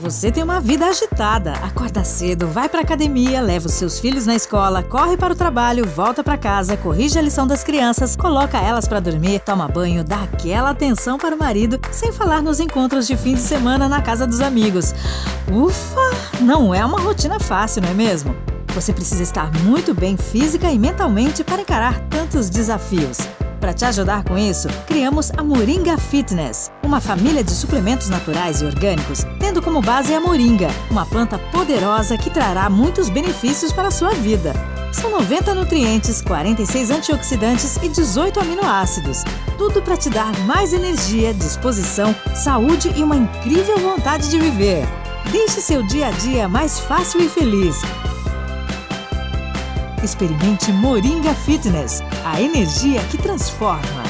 Você tem uma vida agitada. Acorda cedo, vai pra academia, leva os seus filhos na escola, corre para o trabalho, volta para casa, corrige a lição das crianças, coloca elas para dormir, toma banho, dá aquela atenção para o marido, sem falar nos encontros de fim de semana na casa dos amigos. Ufa! Não é uma rotina fácil, não é mesmo? Você precisa estar muito bem física e mentalmente para encarar tantos desafios. Para te ajudar com isso, criamos a Moringa Fitness, uma família de suplementos naturais e orgânicos, tendo como base a moringa, uma planta poderosa que trará muitos benefícios para a sua vida. São 90 nutrientes, 46 antioxidantes e 18 aminoácidos. Tudo para te dar mais energia, disposição, saúde e uma incrível vontade de viver. Deixe seu dia a dia mais fácil e feliz. Experimente Moringa Fitness, a energia que transforma.